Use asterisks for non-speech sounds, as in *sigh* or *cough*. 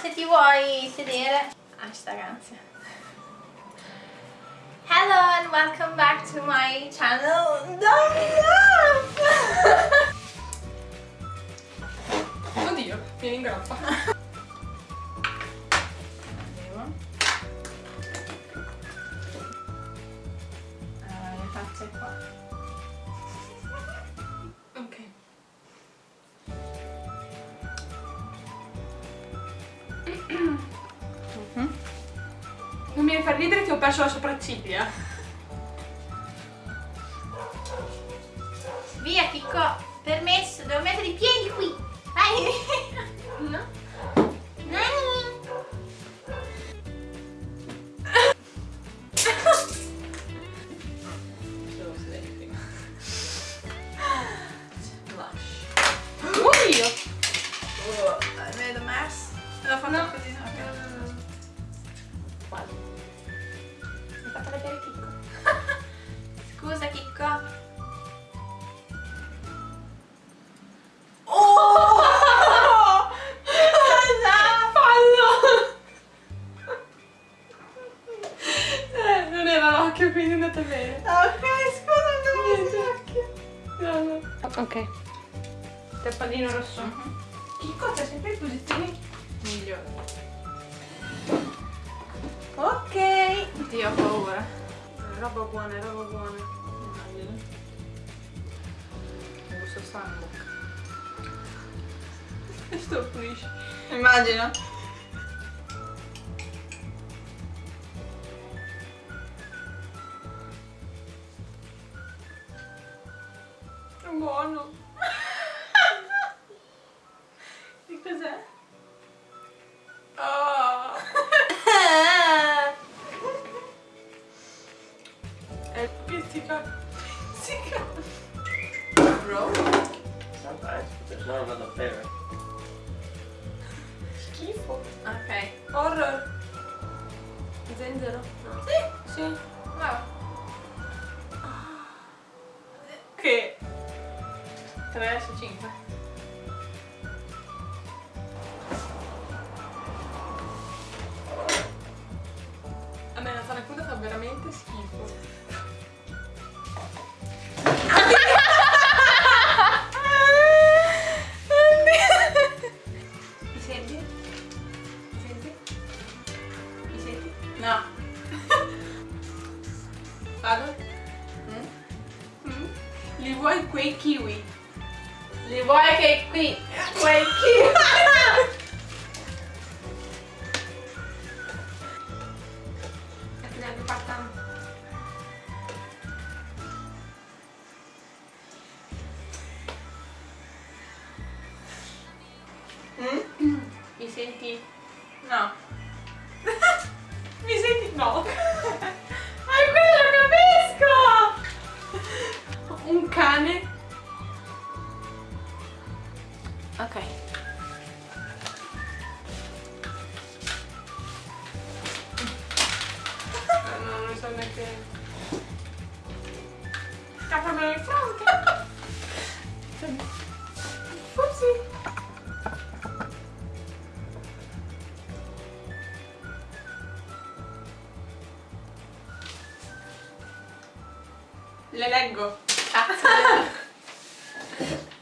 se ti vuoi sedere. Hashtag ansia. Hello and welcome back to my channel. Don't! Oddio, vieni in mi devi far ridere che ho perso la sopracciglia. Via, Chicco. Permesso, devo mettere i piedi qui. Vai. *laughs* No? Nani. Oddio! Oh, hai vedo mess? L'ho fatto No. così. Ok. Quasi. Fatto vedere Chicco. *laughs* Scusa, Chicco. Oh! Fallo! Eh, non era l'occhio, quindi è andata bene. Ok, scusa, non. No, no. Ok. Teppalino rosso. Chicco, c'è sempre in posizioni Migliore. Ok. Dio, ho paura. Roba buona, roba buona. Gusta sangue. *laughs* Sto pulisci. Immagino. È buono. È pizzica. Pizzica. Bro. Sometimes, but there's not another flavor. Schifo. ok. Horror. Zenzero. Sì, Sì. brava. Che? 3 su 5. Vado? Mm? Mm? Li vuoi quei kiwi? Li vuoi che qui? Quei kiwi? Mm? Mi senti? No. *laughs* Mi senti? No. non so perché. Scappamelo in fronte! *laughs* Upsi! Le leggo. Ah. *laughs* *laughs*